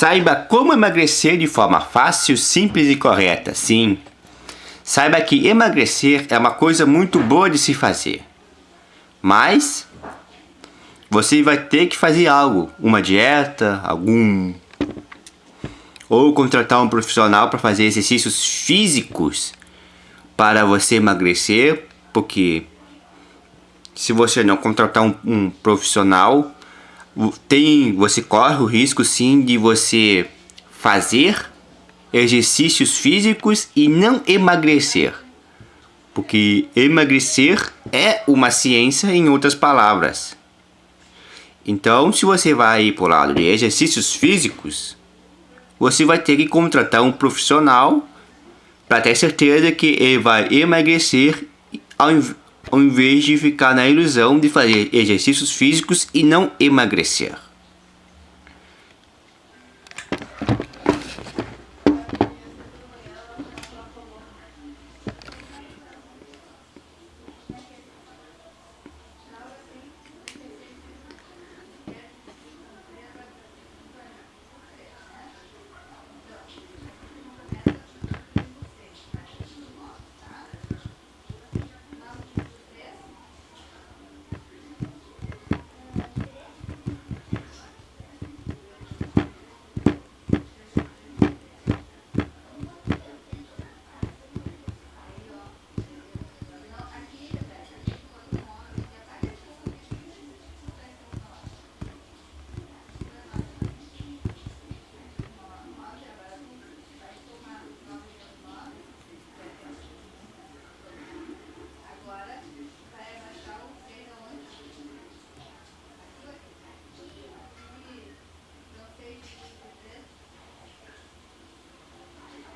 Saiba como emagrecer de forma fácil, simples e correta. Sim, saiba que emagrecer é uma coisa muito boa de se fazer. Mas você vai ter que fazer algo, uma dieta, algum ou contratar um profissional para fazer exercícios físicos para você emagrecer, porque se você não contratar um, um profissional, tem, você corre o risco sim de você fazer exercícios físicos e não emagrecer. Porque emagrecer é uma ciência em outras palavras. Então, se você vai para o lado de exercícios físicos, você vai ter que contratar um profissional para ter certeza que ele vai emagrecer ao, invés de ficar na ilusão de fazer exercícios físicos e não emagrecer.